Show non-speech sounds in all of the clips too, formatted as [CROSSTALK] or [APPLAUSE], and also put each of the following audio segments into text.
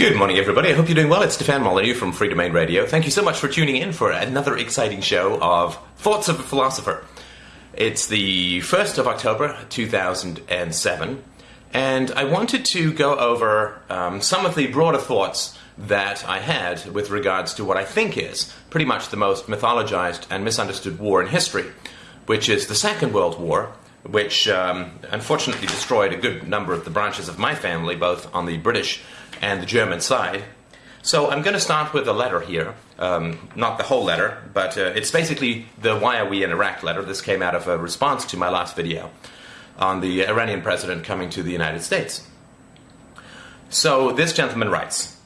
Good morning, everybody. I hope you're doing well. It's Stefan Molyneux from Free Domain Radio. Thank you so much for tuning in for another exciting show of Thoughts of a Philosopher. It's the 1st of October, 2007, and I wanted to go over um, some of the broader thoughts that I had with regards to what I think is pretty much the most mythologized and misunderstood war in history, which is the Second World War, which um, unfortunately destroyed a good number of the branches of my family, both on the British and the German side. So I'm going to start with a letter here. Um, not the whole letter, but uh, it's basically the Why Are We in Iraq letter. This came out of a response to my last video on the Iranian president coming to the United States. So this gentleman writes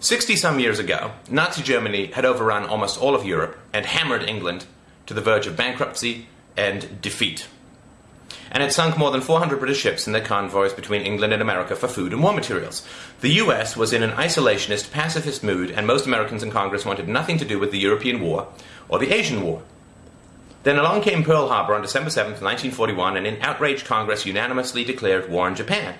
60 some years ago, Nazi Germany had overrun almost all of Europe and hammered England to the verge of bankruptcy and defeat and it sunk more than 400 British ships in their convoys between England and America for food and war materials. The US was in an isolationist, pacifist mood, and most Americans in Congress wanted nothing to do with the European War or the Asian War. Then along came Pearl Harbor on December 7, 1941, and in outraged Congress unanimously declared war on Japan,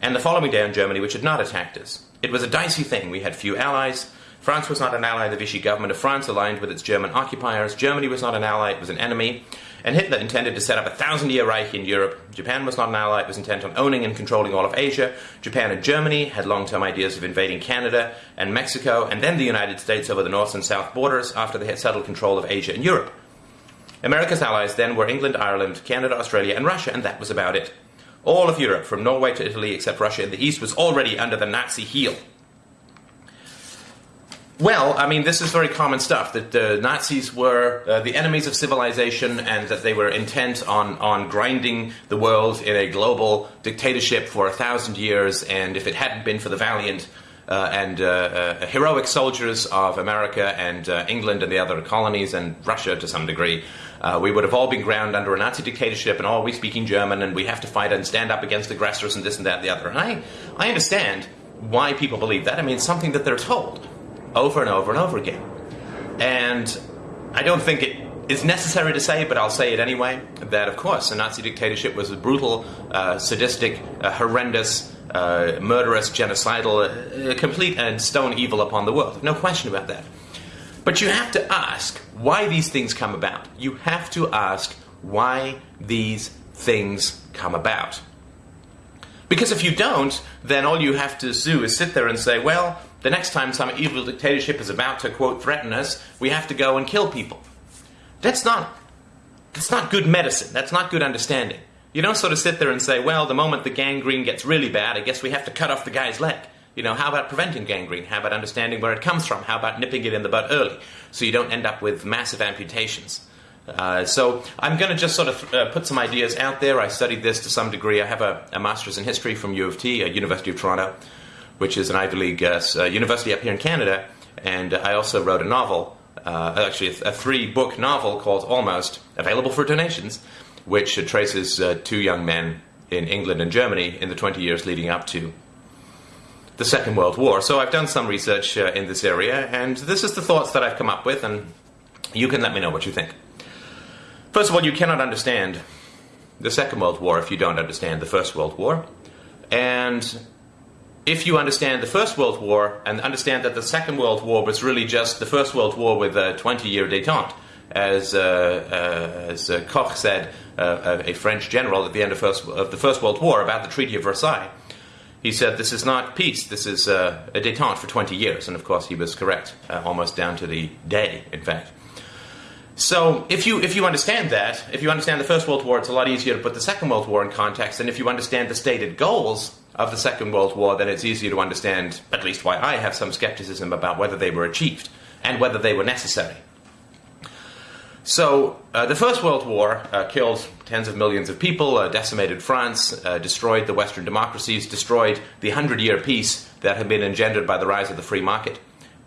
and the following day on Germany, which had not attacked us. It was a dicey thing. We had few allies. France was not an ally. Of the Vichy government of France aligned with its German occupiers. Germany was not an ally. It was an enemy. And Hitler intended to set up a thousand year Reich in Europe. Japan was not an ally, it was intent on owning and controlling all of Asia. Japan and Germany had long term ideas of invading Canada and Mexico, and then the United States over the north and south borders after they had settled control of Asia and Europe. America's allies then were England, Ireland, Canada, Australia, and Russia, and that was about it. All of Europe, from Norway to Italy, except Russia in the east, was already under the Nazi heel. Well, I mean, this is very common stuff that the Nazis were uh, the enemies of civilization and that they were intent on, on grinding the world in a global dictatorship for a thousand years. And if it hadn't been for the valiant uh, and uh, uh heroic soldiers of America and uh, England and the other colonies and Russia to some degree, uh, we would have all been ground under a Nazi dictatorship and all we speaking German and we have to fight and stand up against aggressors and this and that and the other. And I, I understand why people believe that. I mean, it's something that they're told over and over and over again. And I don't think it is necessary to say, but I'll say it anyway, that of course a Nazi dictatorship was a brutal, uh, sadistic, uh, horrendous, uh, murderous, genocidal, uh, complete and stone evil upon the world. No question about that. But you have to ask why these things come about. You have to ask why these things come about. Because if you don't, then all you have to do is sit there and say, well, the next time some evil dictatorship is about to, quote, threaten us, we have to go and kill people. That's not, that's not good medicine. That's not good understanding. You don't sort of sit there and say, well, the moment the gangrene gets really bad, I guess we have to cut off the guy's leg. You know, how about preventing gangrene? How about understanding where it comes from? How about nipping it in the bud early so you don't end up with massive amputations? Uh, so I'm going to just sort of uh, put some ideas out there. I studied this to some degree. I have a, a master's in history from U of T, uh, University of Toronto which is an Ivy League uh, uh, university up here in Canada. And I also wrote a novel, uh, actually a, a three-book novel called Almost, available for donations, which traces two young men in England and Germany in the 20 years leading up to the Second World War. So I've done some research uh, in this area, and this is the thoughts that I've come up with, and you can let me know what you think. First of all, you cannot understand the Second World War if you don't understand the First World War. And if you understand the First World War and understand that the Second World War was really just the First World War with a 20 year detente, as, uh, uh, as uh, Foch said, uh, a French general at the end of, first, of, the First World War about the Treaty of Versailles, he said, This is not peace, this is uh, a detente for 20 years. And of course, he was correct, uh, almost down to the day, in fact. So, if you, if you understand that, if you understand the First World War, it's a lot easier to put the Second World War in context. And if you understand the stated goals of the Second World War, then it's easier to understand at least why I have some skepticism about whether they were achieved and whether they were necessary. So, uh, the First World War uh, killed tens of millions of people, uh, decimated France, uh, destroyed the Western democracies, destroyed the hundred year peace that had been engendered by the rise of the free market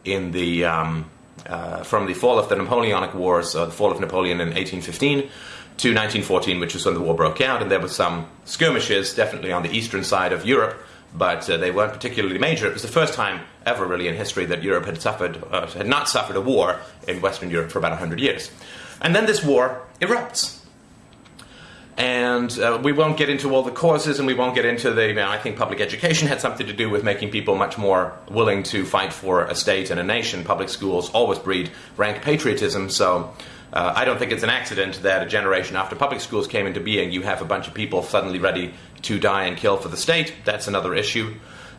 in the, um, uh, from the fall of the Napoleonic Wars, uh, the fall of Napoleon in 1815 to 1914, which was when the war broke out, and there were some skirmishes, definitely on the eastern side of Europe, but uh, they weren't particularly major. It was the first time ever, really, in history that Europe had suffered, uh, had not suffered a war in Western Europe for about 100 years. And then this war erupts. And uh, we won't get into all the causes and we won't get into the. You know, I think public education had something to do with making people much more willing to fight for a state and a nation. Public schools always breed rank patriotism, so uh, I don't think it's an accident that a generation after public schools came into being, you have a bunch of people suddenly ready to die and kill for the state. That's another issue.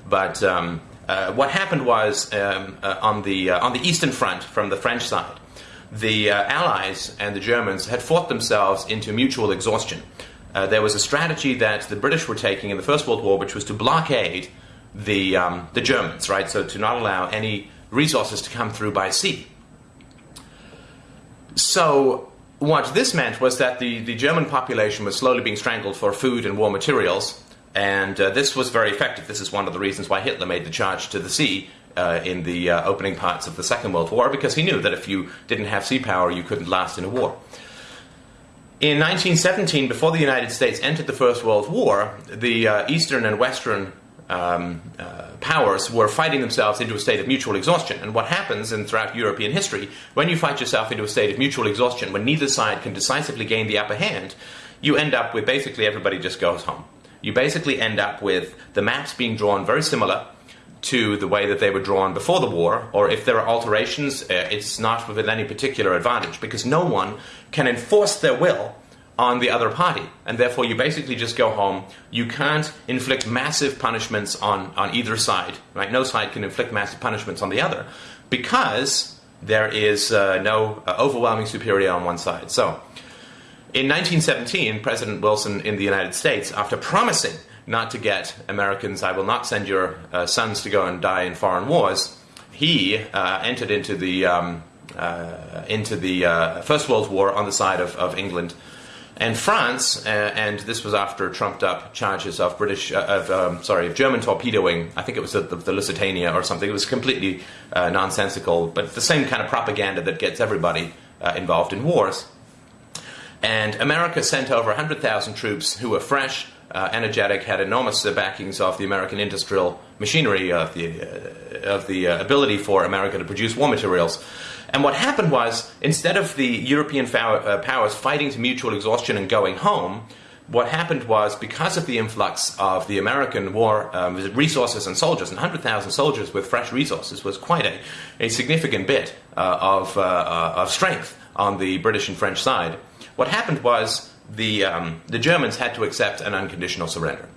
But um, uh, what happened was um, uh, on, the, uh, on the Eastern Front, from the French side, the uh, Allies and the Germans had fought themselves into mutual exhaustion. Uh, there was a strategy that the British were taking in the First World War, which was to blockade the, um, the Germans, right? So to not allow any resources to come through by sea. So what this meant was that the, the German population was slowly being strangled for food and war materials, and uh, this was very effective. This is one of the reasons why Hitler made the charge to the sea uh, in the uh, opening parts of the Second World War, because he knew that if you didn't have sea power, you couldn't last in a war. In 1917, before the United States entered the First World War, the uh, Eastern and Western um, uh, powers were fighting themselves into a state of mutual exhaustion. And what happens in throughout European history, when you fight yourself into a state of mutual exhaustion, when neither side can decisively gain the upper hand, you end up with basically everybody just goes home. You basically end up with the maps being drawn very similar to the way that they were drawn before the war, or if there are alterations, uh, it's not with any particular advantage because no one can enforce their will on the other party. And therefore, you basically just go home. You can't inflict massive punishments on, on either side. Right? No side can inflict massive punishments on the other because there is uh, no uh, overwhelming superior on one side. So, in 1917, President Wilson in the United States, after promising not to get Americans, I will not send your uh, sons to go and die in foreign wars, he uh, entered into the um, uh, into the uh, First World War on the side of, of England and France, uh, and this was after trumped up charges of British, uh, of um, sorry, of German torpedoing. I think it was the, the, the Lusitania or something. It was completely uh, nonsensical, but the same kind of propaganda that gets everybody uh, involved in wars. And America sent over 100,000 troops who were fresh, uh, energetic, had enormous uh, backings of the American industrial machinery, of the, of the ability for America to produce war materials. And what happened was, instead of the European uh, powers fighting to mutual exhaustion and going home, what happened was because of the influx of the American war um, resources and soldiers, and 100,000 soldiers with fresh resources was quite a, a significant bit uh, of, uh, uh, of strength on the British and French side. What happened was the, um, the Germans had to accept an unconditional surrender.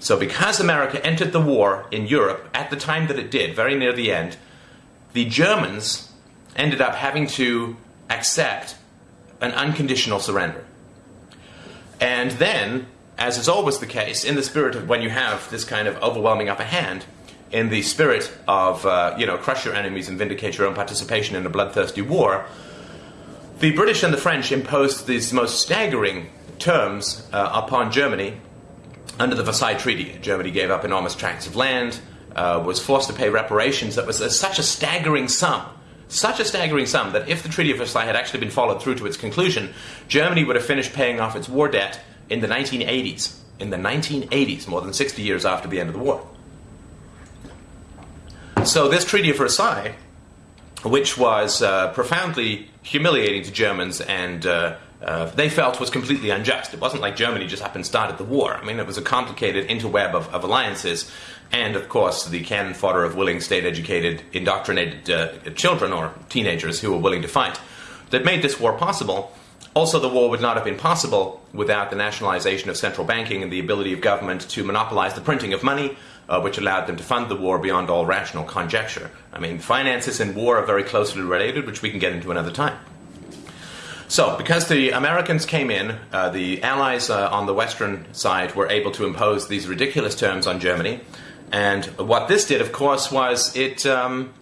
So, because America entered the war in Europe at the time that it did, very near the end, the Germans ended up having to accept an unconditional surrender. And then, as is always the case, in the spirit of when you have this kind of overwhelming upper hand, in the spirit of, uh, you know, crush your enemies and vindicate your own participation in a bloodthirsty war, the British and the French imposed these most staggering terms uh, upon Germany under the Versailles Treaty. Germany gave up enormous tracts of land, uh, was forced to pay reparations that was such a staggering sum such a staggering sum that if the Treaty of Versailles had actually been followed through to its conclusion, Germany would have finished paying off its war debt in the 1980s. In the 1980s, more than 60 years after the end of the war. So, this Treaty of Versailles, which was uh, profoundly humiliating to Germans and uh, uh, they felt was completely unjust. It wasn't like Germany just up and started the war. I mean, it was a complicated interweb of, of alliances, and of course, the cannon fodder of willing, state educated, indoctrinated uh, children or teenagers who were willing to fight that made this war possible. Also, the war would not have been possible without the nationalization of central banking and the ability of government to monopolize the printing of money, uh, which allowed them to fund the war beyond all rational conjecture. I mean, finances and war are very closely related, which we can get into another time. So, because the Americans came in, uh, the Allies uh, on the Western side were able to impose these ridiculous terms on Germany. And what this did, of course, was it, um,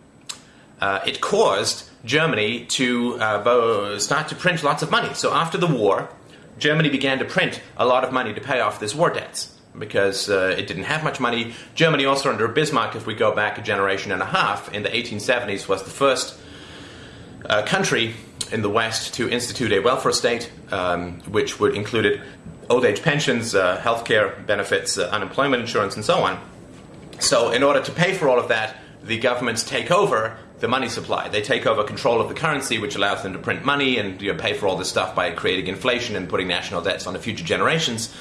uh, it caused Germany to uh, start to print lots of money. So, after the war, Germany began to print a lot of money to pay off this war debts because uh, it didn't have much money. Germany, also under Bismarck, if we go back a generation and a half, in the 1870s, was the first uh, country in the West to institute a welfare state, um, which would included old age pensions, uh, health care benefits, uh, unemployment insurance, and so on. So, in order to pay for all of that, the governments take over the money supply. They take over control of the currency, which allows them to print money and you know, pay for all this stuff by creating inflation and putting national debts on onto future generations.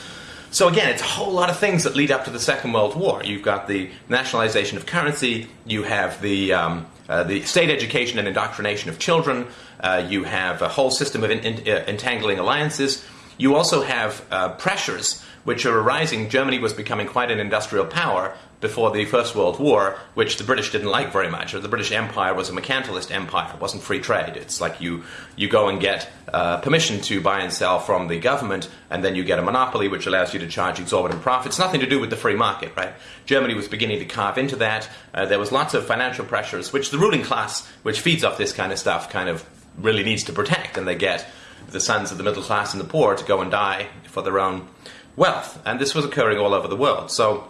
So again, it's a whole lot of things that lead up to the Second World War. You've got the nationalization of currency. You have the um, uh, the state education and indoctrination of children. Uh, you have a whole system of in, in, uh, entangling alliances. You also have uh, pressures which are arising. Germany was becoming quite an industrial power before the First World War, which the British didn't like very much. The British Empire was a mercantilist empire. It wasn't free trade. It's like you, you go and get uh, permission to buy and sell from the government, and then you get a monopoly which allows you to charge exorbitant profits. Nothing to do with the free market, right? Germany was beginning to carve into that. Uh, there was lots of financial pressures, which the ruling class, which feeds off this kind of stuff, kind of really needs to protect, and they get the sons of the middle class and the poor to go and die for their own wealth. And this was occurring all over the world. So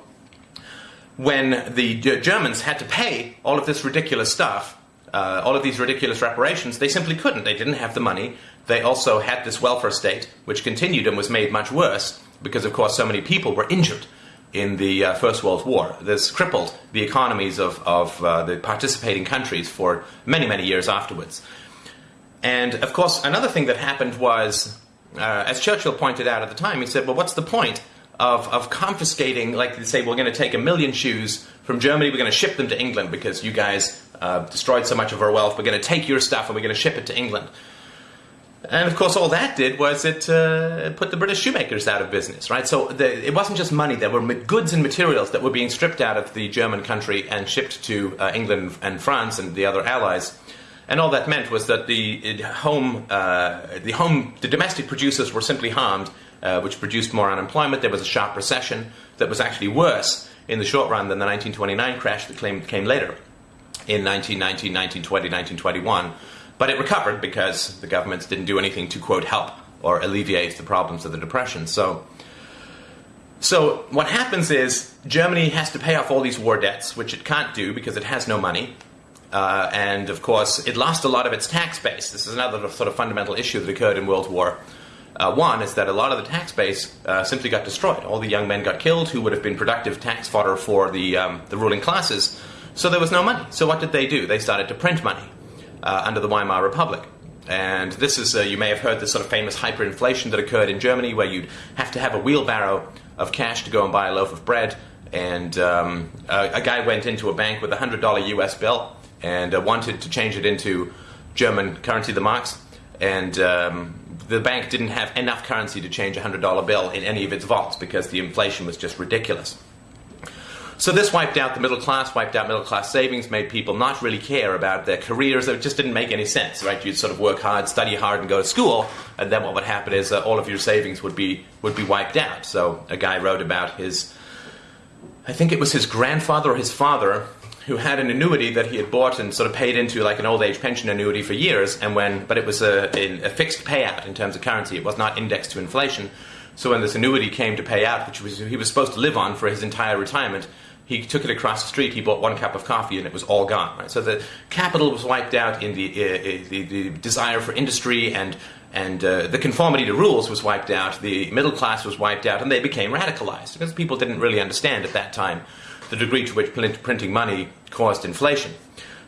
when the Germans had to pay all of this ridiculous stuff, uh, all of these ridiculous reparations, they simply couldn't. They didn't have the money. They also had this welfare state, which continued and was made much worse because, of course, so many people were injured in the uh, First World War. This crippled the economies of, of uh, the participating countries for many, many years afterwards. And, of course, another thing that happened was, uh, as Churchill pointed out at the time, he said, well, what's the point of, of confiscating, like they say, we're going to take a million shoes from Germany, we're going to ship them to England because you guys uh, destroyed so much of our wealth, we're going to take your stuff and we're going to ship it to England. And of course, all that did was it uh, put the British shoemakers out of business, right? So the, it wasn't just money; there were goods and materials that were being stripped out of the German country and shipped to uh, England and France and the other allies. And all that meant was that the home, uh, the home, the domestic producers were simply harmed, uh, which produced more unemployment. There was a sharp recession that was actually worse in the short run than the 1929 crash that came, came later in 1919, 1920, 1921. But it recovered because the governments didn't do anything to, quote, help or alleviate the problems of the Depression. So, so what happens is Germany has to pay off all these war debts, which it can't do because it has no money. Uh, and of course, it lost a lot of its tax base. This is another sort of fundamental issue that occurred in World War uh, one is that a lot of the tax base uh, simply got destroyed. All the young men got killed who would have been productive tax fodder for the, um, the ruling classes. So there was no money. So what did they do? They started to print money uh, under the Weimar Republic. And this is, uh, you may have heard this sort of famous hyperinflation that occurred in Germany where you'd have to have a wheelbarrow of cash to go and buy a loaf of bread. And um, a, a, guy went into a bank with a $100 US bill and uh, wanted to change it into German currency, the marks. And um, the bank didn't have enough currency to change a $100 bill in any of its vaults because the inflation was just ridiculous. So this wiped out the middle class, wiped out middle class savings, made people not really care about their careers. It just didn't make any sense, right? You'd sort of work hard, study hard, and go to school, and then what would happen is uh, all of your savings would be would be wiped out. So a guy wrote about his, I think it was his grandfather or his father who had an annuity that he had bought and sort of paid into like an old age pension annuity for years, and when but it was a, a fixed payout in terms of currency. It was not indexed to inflation. So when this annuity came to pay out, which was, he was supposed to live on for his entire retirement, he took it across the street. He bought one cup of coffee, and it was all gone. Right? So the capital was wiped out in the uh, uh the, the, desire for industry and and uh, the conformity to rules was wiped out. The middle class was wiped out, and they became radicalized because people didn't really understand at that time the degree to which printing money caused inflation.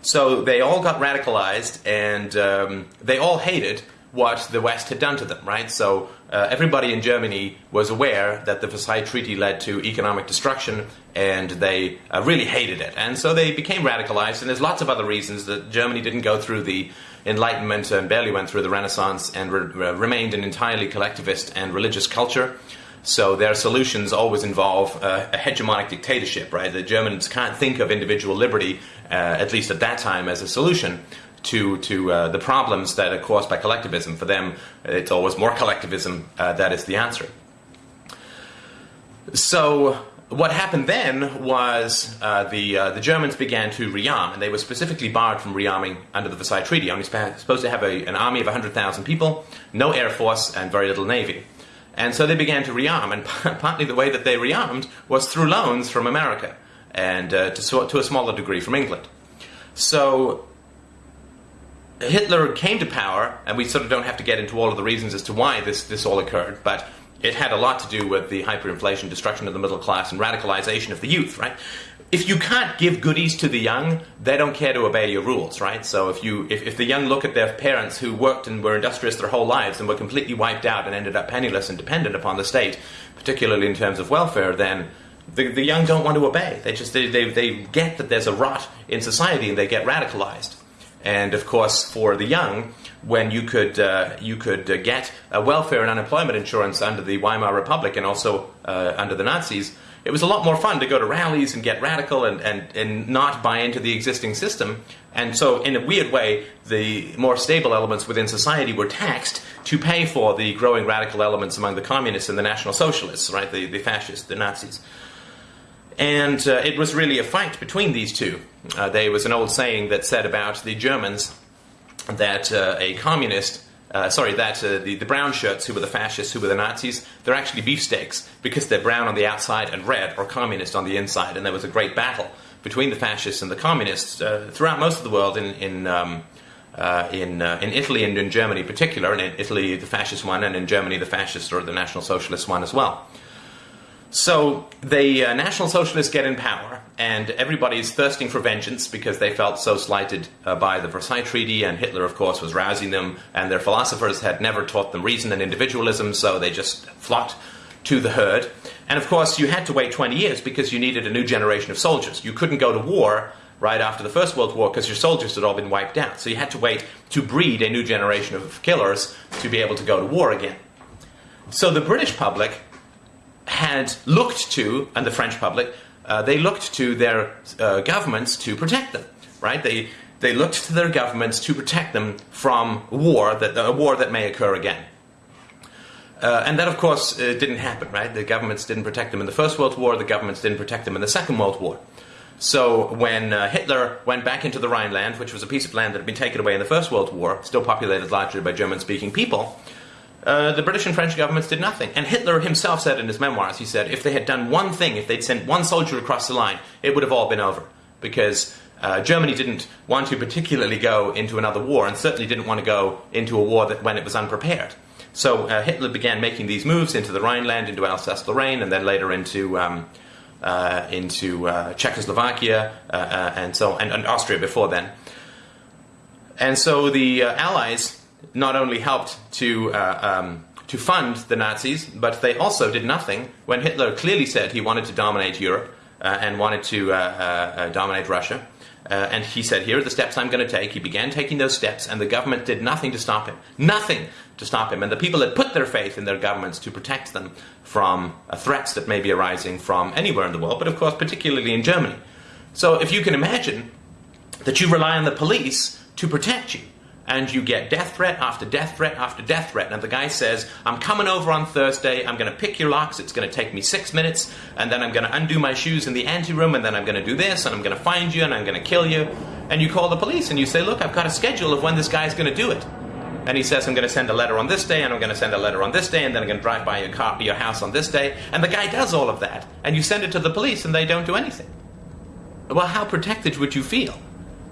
So they all got radicalized and um, they all hated what the West had done to them, right? So uh, everybody in Germany was aware that the Versailles Treaty led to economic destruction and they uh, really hated it. And so they became radicalized, and there's lots of other reasons that Germany didn't go through the Enlightenment and barely went through the Renaissance and re- remained an entirely collectivist and religious culture. So their solutions always involve uh, a hegemonic dictatorship, right? The Germans can't think of individual liberty, uh, at least at that time, as a solution to to uh, the problems that are caused by collectivism. For them, it's always more collectivism uh, that is the answer. So what happened then was uh, the uh, the Germans began to rearm, and they were specifically barred from rearming under the Versailles Treaty. Only supposed to have a, an army of 100,000 people, no air force, and very little navy. And so they began to rearm, and [LAUGHS] partly the way that they rearmed was through loans from America and uh, to, to a smaller degree from England. So Hitler came to power, and we sort of don't have to get into all of the reasons as to why this, this all occurred, but it had a lot to do with the hyperinflation, destruction of the middle class, and radicalization of the youth, right? If you can't give goodies to the young, they don't care to obey your rules, right? So if you if, if the young look at their parents who worked and were industrious their whole lives and were completely wiped out and ended up penniless and dependent upon the state, particularly in terms of welfare, then the, the young don't want to obey. They just they, they, they get that there's a rot in society and they get radicalized. And of course, for the young, when you could uh, you could uh, get welfare and unemployment insurance under the Weimar Republic and also uh, under the Nazis it was a lot more fun to go to rallies and get radical and, and, and not buy into the existing system. And so, in a weird way, the more stable elements within society were taxed to pay for the growing radical elements among the communists and the National Socialists, right? The, the fascists, the Nazis. And uh, it was really a fight between these two. Uh, there was an old saying that said about the Germans that uh, a communist uh, sorry, that uh, the, the brown shirts, who were the fascists, who were the Nazis, they're actually beefsteaks because they're brown on the outside and red or communist on the inside. And there was a great battle between the fascists and the communists uh, throughout most of the world in, in, um, uh, in, uh, in Italy and in Germany in particular. And in Italy, the fascist won, and in Germany, the fascists or the National Socialist won as well. So the uh, National Socialists get in power, and everybody's thirsting for vengeance because they felt so slighted uh, by the Versailles Treaty, and Hitler, of course, was rousing them, and their philosophers had never taught them reason and individualism, so they just flocked to the herd. And of course, you had to wait 20 years because you needed a new generation of soldiers. You couldn't go to war right after the First World War because your soldiers had all been wiped out. So you had to wait to breed a new generation of killers to be able to go to war again. So the British public had looked to, and the French public, uh, they looked to their uh, governments to protect them, right? They, they looked to their governments to protect them from war, that, a war that may occur again. Uh, and that, of course, uh, didn't happen, right? The governments didn't protect them in the First World War, the governments didn't protect them in the Second World War. So when uh, Hitler went back into the Rhineland, which was a piece of land that had been taken away in the First World War, still populated largely by German speaking people, uh, the British and French governments did nothing. And Hitler himself said in his memoirs, he said, if they had done one thing, if they'd sent one soldier across the line, it would have all been over. Because uh, Germany didn't want to particularly go into another war, and certainly didn't want to go into a war that, when it was unprepared. So uh, Hitler began making these moves into the Rhineland, into Alsace-Lorraine, and then later into um, uh, into uh, Czechoslovakia uh, and so and, and, Austria before then. And so the Allies not only helped to uh, um, to fund the Nazis, but they also did nothing when Hitler clearly said he wanted to dominate Europe uh, and wanted to uh, uh, uh dominate Russia. Uh, and he said, Here are the steps I'm going to take. He began taking those steps, and the government did nothing to stop him. Nothing to stop him. And the people had put their faith in their governments to protect them from threats that may be arising from anywhere in the world, but of course, particularly in Germany. So if you can imagine that you rely on the police to protect you, and you get death threat after death threat after death threat. And the guy says, I'm coming over on Thursday, I'm going to pick your locks, it's going to take me six minutes, and then I'm going to undo my shoes in the anteroom, and then I'm going to do this, and I'm going to find you, and I'm going to kill you. And you call the police and you say, Look, I've got a schedule of when this guy's going to do it. And he says, I'm going to send a letter on this day, and I'm going to send a letter on this day, and then I'm going to drive by your car, your house on this day. And the guy does all of that. And you send it to the police, and they don't do anything. Well, how protected would you feel?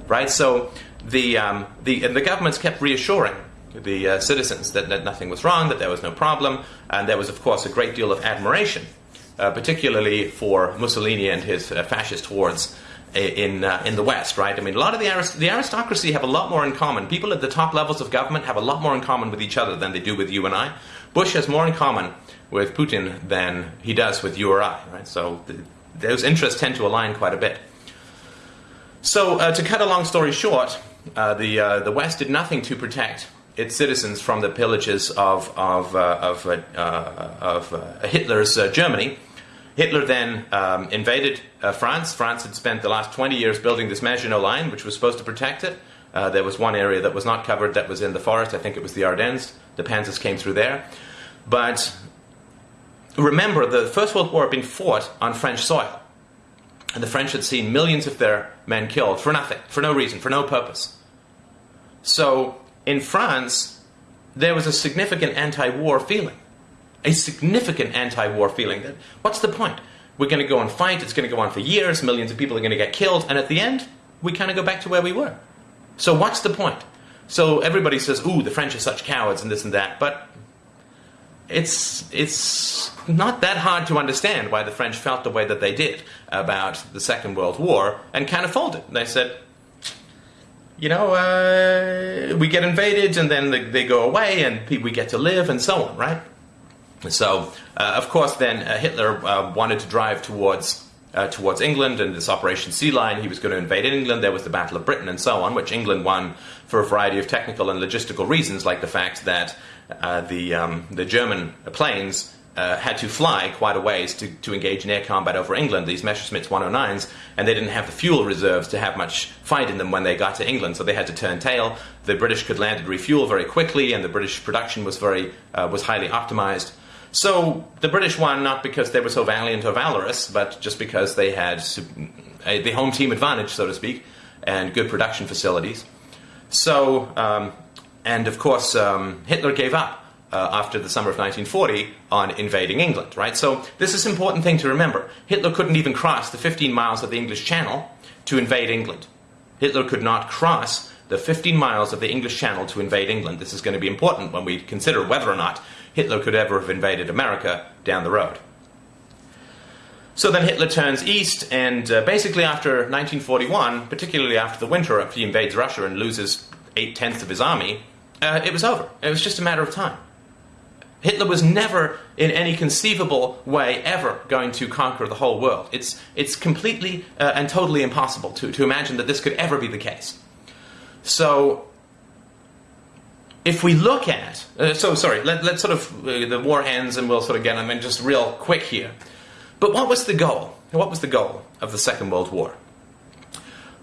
Right? So the, um, the, and the governments kept reassuring the uh, citizens that, that, nothing was wrong, that there was no problem, and there was, of course, a great deal of admiration, uh, particularly for Mussolini and his uh, fascist hordes in, uh, in the West, right? I mean, a lot of the, arist- the aristocracy have a lot more in common. People at the top levels of government have a lot more in common with each other than they do with you and I. Bush has more in common with Putin than he does with you or I, right? So those interests tend to align quite a bit. So, uh, to cut a long story short, uh, the, uh, the West did nothing to protect its citizens from the pillages of, of, uh, of, uh, uh, of Hitler's Germany. Hitler then um, invaded France. France had spent the last 20 years building this Maginot Line, which was supposed to protect it. there was one area that was not covered that was in the forest. I think it was the Ardennes. The Panzers came through there. But remember, the First World War had been fought on French soil. And the French had seen millions of their men killed for nothing, for no reason, for no purpose. So in France, there was a significant anti-war feeling. A significant anti-war feeling that what's the point? We're going to go and fight, it's going to go on for years, millions of people are going to get killed, and at the end, we kind of go back to where we were. So what's the point? So everybody says, ooh, the French are such cowards and this and that, but it's it's not that hard to understand why the French felt the way that they did about the Second World War and kind of folded. They said, you know, uh, we get invaded and then they, they go away and we get to live and so on, right? So, uh, of course, then uh, Hitler uh, wanted to drive towards uh, towards England and this Operation Sea Lion. He was going to invade England. There was the Battle of Britain and so on, which England won for a variety of technical and logistical reasons, like the fact that uh, the um, the German planes. Uh, had to fly quite a ways to, to engage in air combat over England, these Messerschmitts 109s, and they didn't have the fuel reserves to have much fight in them when they got to England, so they had to turn tail. The British could land and refuel very quickly, and the British production was very uh, was highly optimized. So the British won not because they were so valiant or valorous, but just because they had a, the home team advantage, so to speak, and good production facilities. So, um, and of course, um, Hitler gave up uh, after the summer of 1940 on invading England, right? So this is an important thing to remember. Hitler couldn't even cross the 15 miles of the English Channel to invade England. Hitler could not cross the 15 miles of the English Channel to invade England. This is going to be important when we consider whether or not Hitler could ever have invaded America down the road. So then Hitler turns east, and uh, basically after 1941, particularly after the winter, he invades Russia and loses eight tenths of his army, uh, it was over. It was just a matter of time. Hitler was never, in any conceivable way, ever going to conquer the whole world. It's, it's completely uh, and totally impossible to, to imagine that this could ever be the case. So if we look at, uh, so sorry, let, us sort of, uh, the war ends and we'll sort of get, I mean, just real quick here. But what was the goal? What was the goal of the Second World War?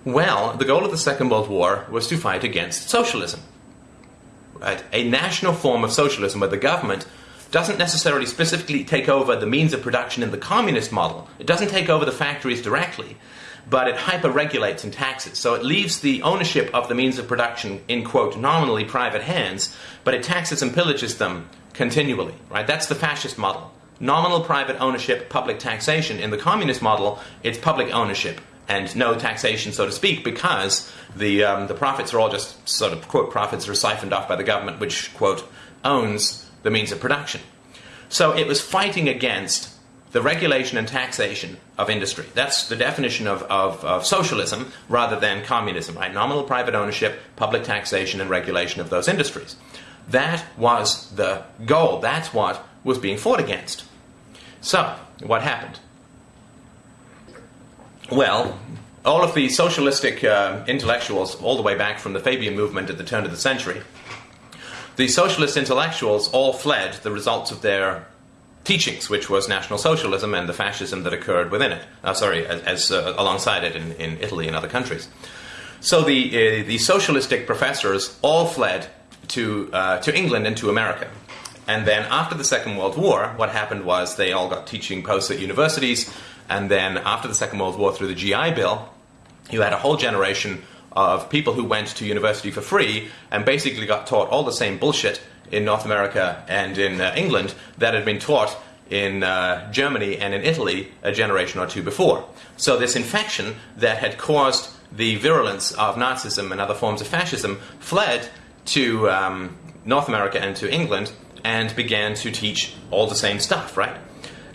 Well, the goal of the Second World War was to fight against socialism. Right? A national form of socialism where the government doesn't necessarily specifically take over the means of production in the communist model. It doesn't take over the factories directly, but it hyper-regulates and taxes. So it leaves the ownership of the means of production in, quote, nominally private hands, but it taxes and pillages them continually, right? That's the fascist model. Nominal private ownership, public taxation. In the communist model, it's public ownership and no taxation, so to speak, because the, um, the profits are all just sort of, quote, profits are siphoned off by the government, which, quote, owns the means of production. So it was fighting against the regulation and taxation of industry. That's the definition of, of, of, socialism rather than communism, right? Nominal private ownership, public taxation, and regulation of those industries. That was the goal. That's what was being fought against. So, what happened? Well, all of the socialistic uh, intellectuals, all the way back from the Fabian movement at the turn of the century, the socialist intellectuals all fled the results of their teachings, which was National Socialism and the fascism that occurred within it. Uh, sorry, as, as uh, alongside it in, in, Italy and other countries. So the uh, the socialistic professors all fled to uh, to England and to America. And then after the Second World War, what happened was they all got teaching posts at universities. And then after the Second World War, through the GI Bill, you had a whole generation of people who went to university for free and basically got taught all the same bullshit in North America and in uh, England that had been taught in uh, Germany and in Italy a generation or two before. So this infection that had caused the virulence of Nazism and other forms of fascism fled to um, North America and to England and began to teach all the same stuff, right?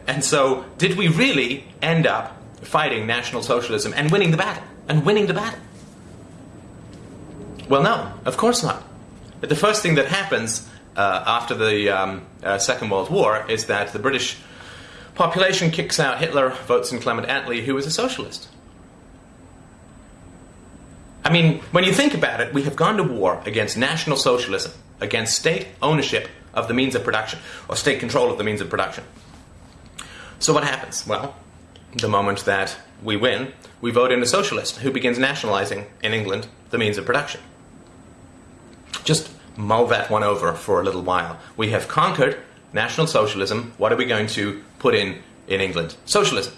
And so, did we really end up fighting National Socialism and winning the battle? And winning the battle? Well, no, of course not. But the first thing that happens uh, after the um, uh, Second World War is that the British population kicks out Hitler, votes in Clement Attlee, who was a socialist. I mean, when you think about it, we have gone to war against National Socialism, against state ownership of the means of production, or state control of the means of production. So what happens? Well, the moment that we win, we vote in a socialist who begins nationalizing in England the means of production. Just mull that one over for a little while. We have conquered National Socialism. What are we going to put in in England? Socialism.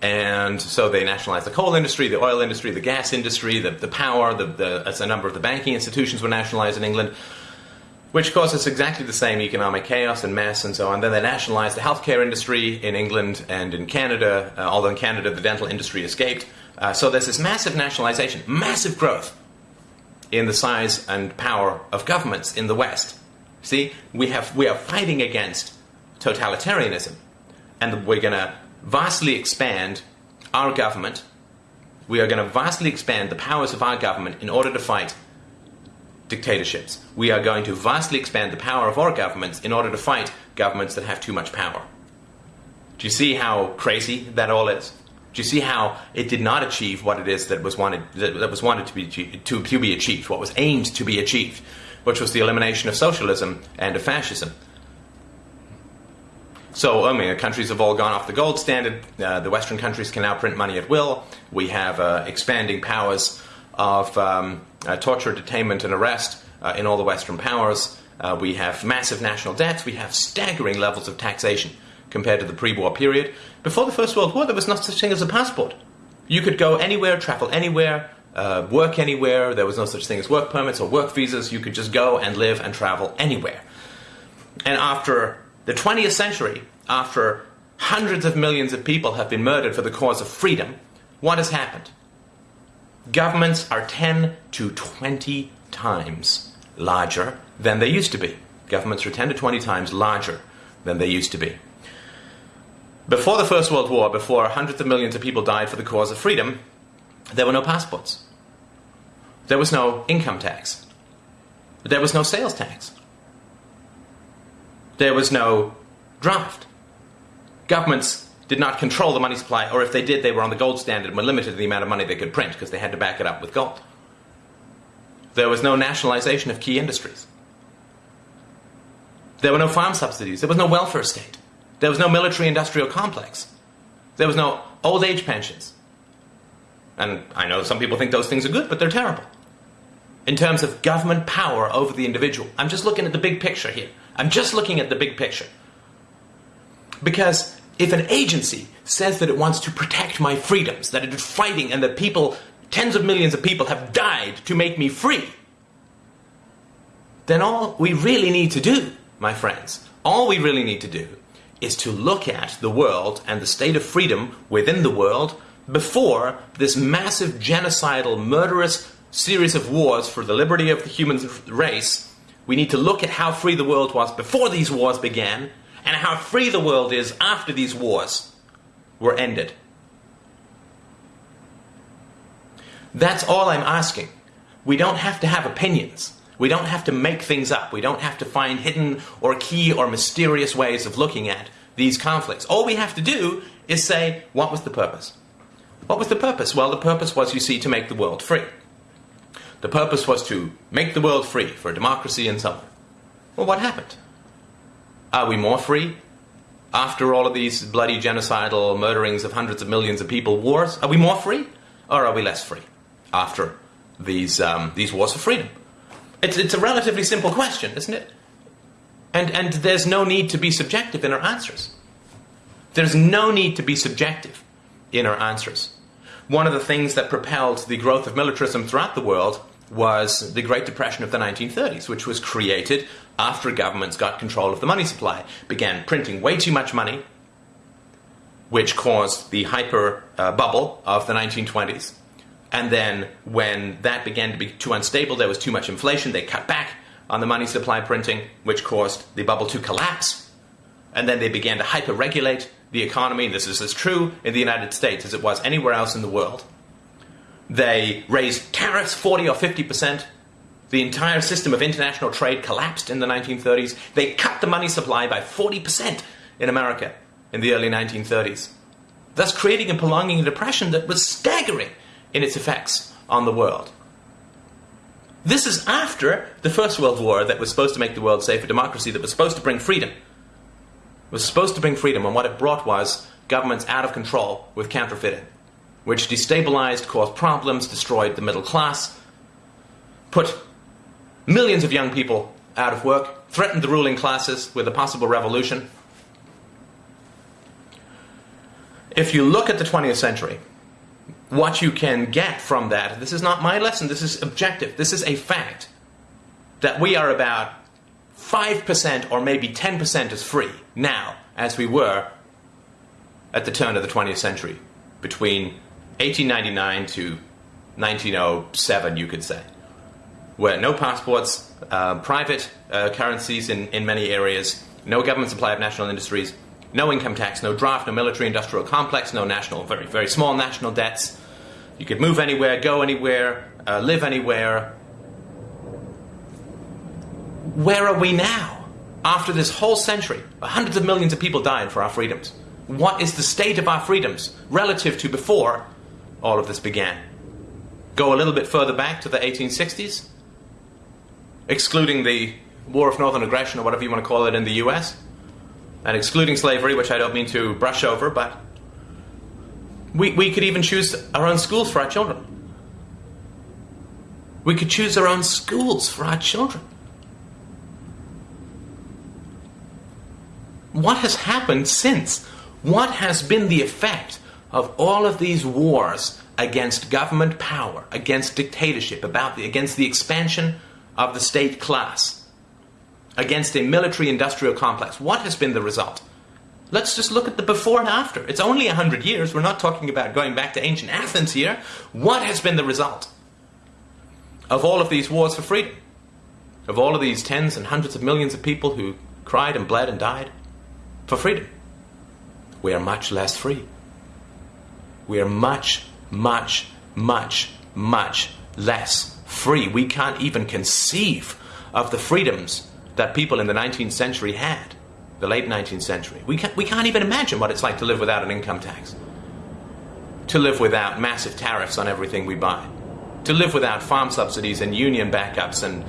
And so they nationalized the coal industry, the oil industry, the gas industry, the, the power, the, the, as a number of the banking institutions were nationalized in England, which caused us exactly the same economic chaos and mess and so on. Then they nationalized the healthcare industry in England and in Canada, uh, although in Canada the dental industry escaped. Uh, so there's this massive nationalization, massive growth in the size and power of governments in the West. See, we, have, we are fighting against totalitarianism, and we're going to vastly expand our government. We are going to vastly expand the powers of our government in order to fight dictatorships. We are going to vastly expand the power of our governments in order to fight governments that have too much power. Do you see how crazy that all is? Do you see how it did not achieve what it is that was wanted that, was wanted to be to, to be achieved, what was aimed to be achieved, which was the elimination of socialism and of fascism? So, I mean, countries have all gone off the gold standard. Uh, the Western countries can now print money at will. We have uh, expanding powers of um, torture, detainment, and arrest uh, in all the Western powers. Uh, we have massive national debts. We have staggering levels of taxation compared to the pre war period. Before the First World War, there was no such thing as a passport. You could go anywhere, travel anywhere, uh, work anywhere. There was no such thing as work permits or work visas. You could just go and live and travel anywhere. And after the 20th century, after hundreds of millions of people have been murdered for the cause of freedom, what has happened? Governments are 10 to 20 times larger than they used to be. Governments are 10 to 20 times larger than they used to be. Before the First World War, before hundreds of millions of people died for the cause of freedom, there were no passports. There was no income tax. There was no sales tax. There was no draft. Governments did not control the money supply, or if they did, they were on the gold standard and were limited to the amount of money they could print because they had to back it up with gold. There was no nationalization of key industries. There were no farm subsidies. There was no welfare state. There was no military industrial complex. There was no old age pensions. And I know some people think those things are good, but they're terrible. In terms of government power over the individual, I'm just looking at the big picture here. I'm just looking at the big picture. Because if an agency says that it wants to protect my freedoms, that it is fighting and that people, tens of millions of people, have died to make me free, then all we really need to do, my friends, all we really need to do is to look at the world and the state of freedom within the world before this massive genocidal, murderous series of wars for the liberty of the human race. We need to look at how free the world was before these wars began and how free the world is after these wars were ended. That's all I'm asking. We don't have to have opinions. We don't have to make things up. We don't have to find hidden or key or mysterious ways of looking at these conflicts. All we have to do is say, what was the purpose? What was the purpose? Well, the purpose was, you see, to make the world free. The purpose was to make the world free for democracy and so on. Well, what happened? Are we more free after all of these bloody genocidal murderings of hundreds of millions of people, wars? Are we more free, or are we less free after these um, these wars for freedom? It's it's a relatively simple question, isn't it? And and there's no need to be subjective in our answers. There's no need to be subjective in our answers. One of the things that propelled the growth of militarism throughout the world was the Great Depression of the 1930s, which was created after governments got control of the money supply, began printing way too much money, which caused the hyper uh, bubble of the 1920s. And then, when that began to be too unstable, there was too much inflation, they cut back on the money supply printing, which caused the bubble to collapse. And then they began to hyper regulate the economy. This is as true in the United States as it was anywhere else in the world. They raised tariffs 40 or 50 percent. The entire system of international trade collapsed in the 1930s. They cut the money supply by 40 percent in America in the early 1930s, thus creating and prolonging a depression that was staggering in its effects on the world. This is after the First World War that was supposed to make the world safe for democracy, that was supposed to bring freedom. Was supposed to bring freedom, and what it brought was governments out of control with counterfeiting which destabilized, caused problems, destroyed the middle class, put millions of young people out of work, threatened the ruling classes with a possible revolution. If you look at the 20th century, what you can get from that, this is not my lesson, this is objective, this is a fact, that we are about 5% or maybe 10% as free now as we were at the turn of the 20th century, between 1899 to 1907, you could say. where no passports, uh, private uh, currencies in, in many areas, no government supply of national industries, no income tax, no draft, no military industrial complex, no national, very, very small national debts. You could move anywhere, go anywhere, uh, live anywhere. Where are we now? After this whole century, hundreds of millions of people died for our freedoms. What is the state of our freedoms relative to before all of this began? Go a little bit further back to the 1860s, excluding the War of Northern Aggression or whatever you want to call it in the US, and excluding slavery, which I don't mean to brush over, but we, we could even choose our own schools for our children. We could choose our own schools for our children. What has happened since? What has been the effect of all of these wars against government power, against dictatorship, about the, against the expansion of the state class, against a military industrial complex? What has been the result? Let's just look at the before and after. It's only 100 years. We're not talking about going back to ancient Athens here. What has been the result of all of these wars for freedom? Of all of these tens and hundreds of millions of people who cried and bled and died for freedom? We are much less free. We are much, much, much, much less free. We can't even conceive of the freedoms that people in the 19th century had the late 19th century. We can't, we can't even imagine what it's like to live without an income tax, to live without massive tariffs on everything we buy, to live without farm subsidies and union backups and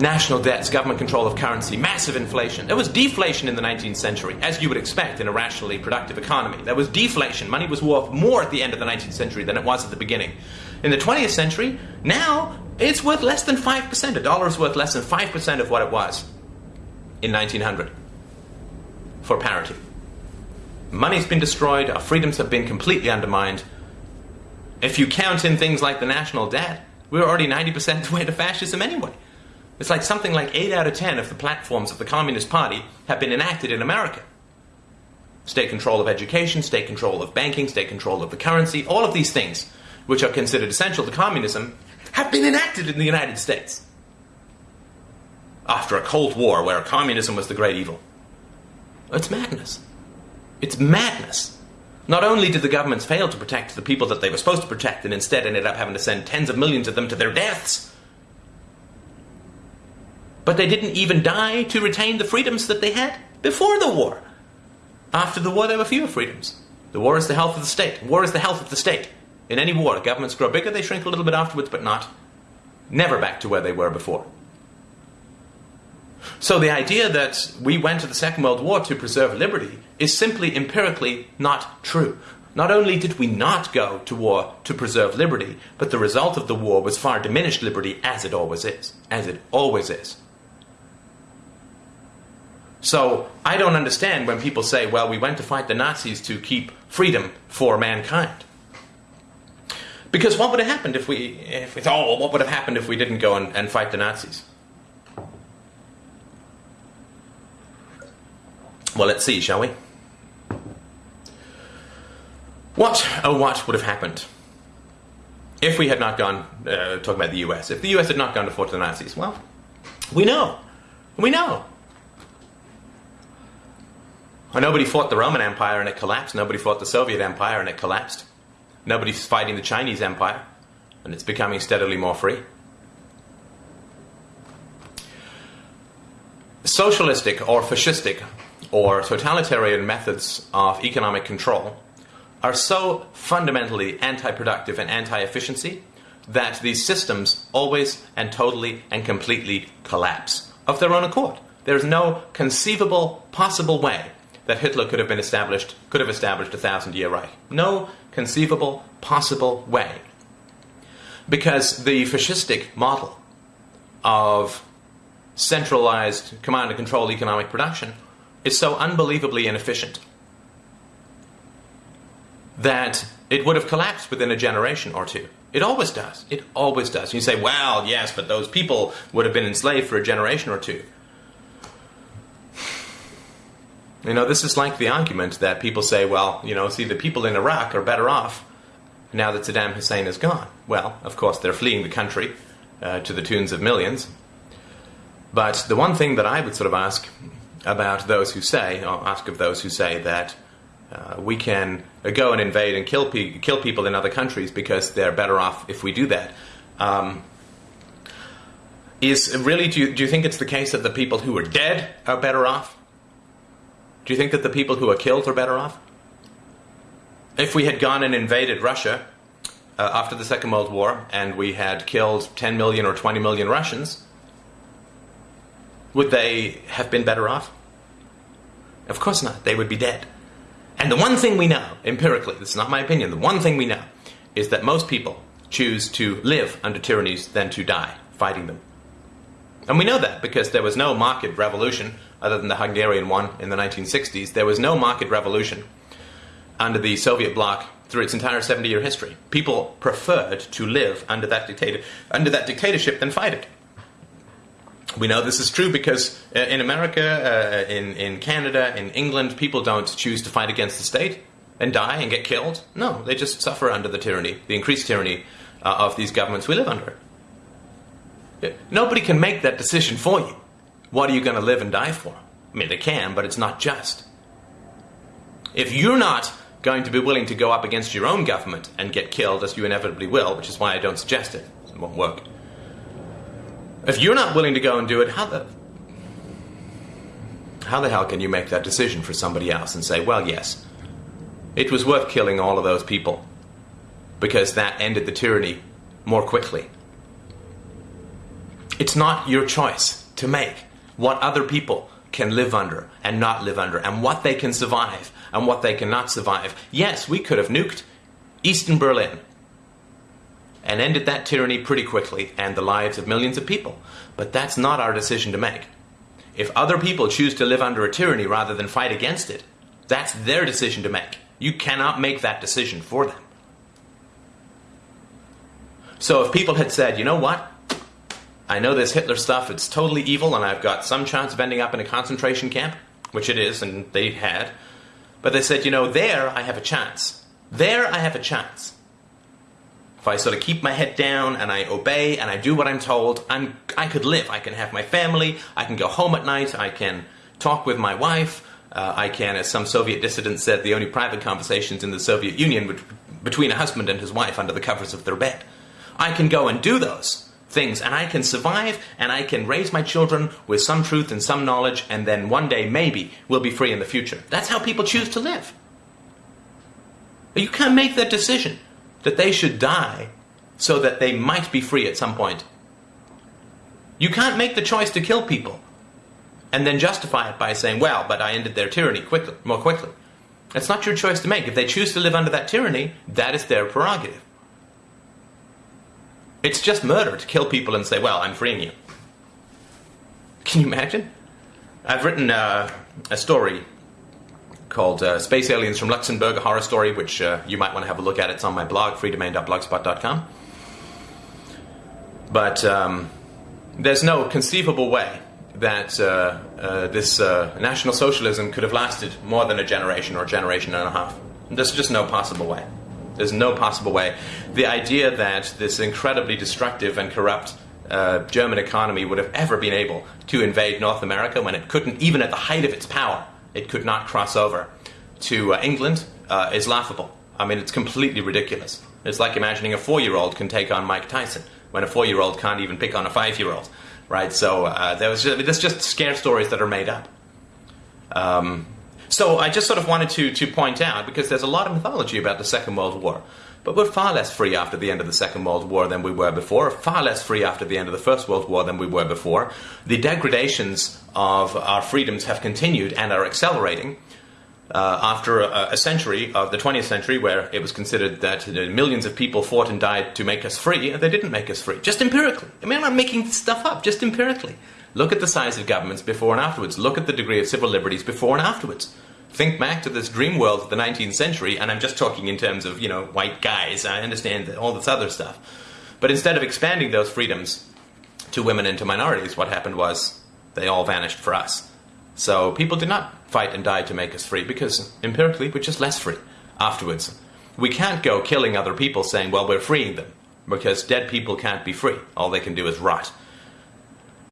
national debts, government control of currency, massive inflation. There was deflation in the 19th century, as you would expect in a rationally productive economy. There was deflation. Money was worth more at the end of the 19th century than it was at the beginning. In the 20th century, now it's worth less than 5%. A dollar is worth less than 5% of what it was in 1900 for parity. Money's been destroyed, our freedoms have been completely undermined. If you count in things like the national debt, we're already 90% the way to fascism anyway. It's like something like 8 out of 10 of the platforms of the Communist Party have been enacted in America. State control of education, state control of banking, state control of the currency, all of these things, which are considered essential to communism, have been enacted in the United States after a Cold War where communism was the great evil. It's madness. It's madness. Not only did the governments fail to protect the people that they were supposed to protect and instead ended up having to send tens of millions of them to their deaths, but they didn't even die to retain the freedoms that they had before the war. After the war, there were fewer freedoms. The war is the health of the state. War is the health of the state. In any war, governments grow bigger, they shrink a little bit afterwards, but not. Never back to where they were before. So the idea that we went to the Second World War to preserve liberty is simply empirically not true. Not only did we not go to war to preserve liberty, but the result of the war was far diminished liberty as it always is. As it always is. So I don't understand when people say, well, we went to fight the Nazis to keep freedom for mankind. Because what would have happened if we, if, oh, what would have happened if we didn't go and, and fight the Nazis? Well, let's see, shall we? What, oh, what would have happened if we had not gone, uh, talking about the US, if the US had not gone to fight the Nazis? Well, we know. We know. Well, nobody fought the Roman Empire and it collapsed. Nobody fought the Soviet Empire and it collapsed. Nobody's fighting the Chinese Empire and it's becoming steadily more free. Socialistic or fascistic or totalitarian methods of economic control are so fundamentally anti-productive and anti-efficiency that these systems always and totally and completely collapse of their own accord. There is no conceivable possible way that Hitler could have been established, could have established a thousand year Reich. No conceivable possible way. Because the fascistic model of centralized command and control economic production is so unbelievably inefficient that it would have collapsed within a generation or two. It always does. It always does. You say, well, yes, but those people would have been enslaved for a generation or two. You know, this is like the argument that people say, well, you know, see, the people in Iraq are better off now that Saddam Hussein is gone? Well, of course, they're fleeing the country uh, to the tunes of millions. But the one thing that I would sort of ask about those who say, or ask of those who say that uh, we can go and invade and kill, pe- kill people in other countries because they're better off if we do that. Um, is really, do you, do you think it's the case that the people who are dead are better off? Do you think that the people who are killed are better off? If we had gone and invaded Russia uh, after the Second World War and we had killed 10 million or 20 million Russians, would they have been better off? Of course not. They would be dead. And the one thing we know, empirically, this is not my opinion, the one thing we know is that most people choose to live under tyrannies than to die fighting them. And we know that because there was no market revolution, other than the Hungarian one in the 1960s, there was no market revolution under the Soviet bloc through its entire 70 year history. People preferred to live under that, dictator, under that dictatorship than fight it. We know this is true because uh, in America, uh, in, in Canada, in England, people don't choose to fight against the state and die and get killed. No, they just suffer under the tyranny, the increased tyranny uh, of these governments we live under. Nobody can make that decision for you. What are you going to live and die for? I mean, they can, but it's not just. If you're not going to be willing to go up against your own government and get killed, as you inevitably will, which is why I don't suggest it, it won't work. If you're not willing to go and do it, how the how the hell can you make that decision for somebody else and say, well, yes, it was worth killing all of those people because that ended the tyranny more quickly? It's not your choice to make what other people can live under and not live under, and what they can survive and what they cannot survive. Yes, we could have nuked Eastern Berlin and ended that tyranny pretty quickly and the lives of millions of people, but that's not our decision to make. If other people choose to live under a tyranny rather than fight against it, that's their decision to make. You cannot make that decision for them. So if people had said, you know what? I know this Hitler stuff, it's totally evil, and I've got some chance of ending up in a concentration camp, which it is, and they had. But they said, you know, there I have a chance. There I have a chance. If I sort of keep my head down and I obey and I do what I'm told, I'm, I could live. I can have my family, I can go home at night, I can talk with my wife, uh, I can, as some Soviet dissidents said, the only private conversations in the Soviet Union between a husband and his wife under the covers of their bed. I can go and do those things and I can survive and I can raise my children with some truth and some knowledge and then one day maybe we'll be free in the future. That's how people choose to live. But you can't make that decision that they should die so that they might be free at some point. You can't make the choice to kill people and then justify it by saying, well, but I ended their tyranny quickly, more quickly. It's not your choice to make. If they choose to live under that tyranny, that is their prerogative. It's just murder to kill people and say, well, I'm freeing you. Can you imagine? I've written uh, a story called uh, Space Aliens from Luxembourg, a horror story, which uh, you might want to have a look at. It's on my blog, freedomain.blogspot.com. But um, there's no conceivable way that uh, uh, this uh, National Socialism could have lasted more than a generation or a generation and a half. There's just no possible way. There's no possible way. The idea that this incredibly destructive and corrupt uh, German economy would have ever been able to invade North America when it couldn't, even at the height of its power, it could not cross over to uh, England uh, is laughable. I mean, it's completely ridiculous. It's like imagining a four year old can take on Mike Tyson when a four year old can't even pick on a five year old, right? So uh, there was just, there's just scare stories that are made up. Um, so I just sort of wanted to, to point out, because there's a lot of mythology about the Second World War, but we're far less free after the end of the Second World War than we were before, far less free after the end of the First World War than we were before. The degradations of our freedoms have continued and are accelerating. Uh, after a, a, century of the 20th century, where it was considered that millions of people fought and died to make us free, and they didn't make us free. Just empirically. I mean, I'm not making stuff up, just empirically. Look at the size of governments before and afterwards. Look at the degree of civil liberties before and afterwards. Think back to this dream world of the 19th century, and I'm just talking in terms of, you know, white guys. I understand all this other stuff. But instead of expanding those freedoms to women and to minorities, what happened was they all vanished for us. So people did not fight and die to make us free because empirically we're just less free afterwards. we can't go killing other people saying, well, we're freeing them, because dead people can't be free. All they can do is rot.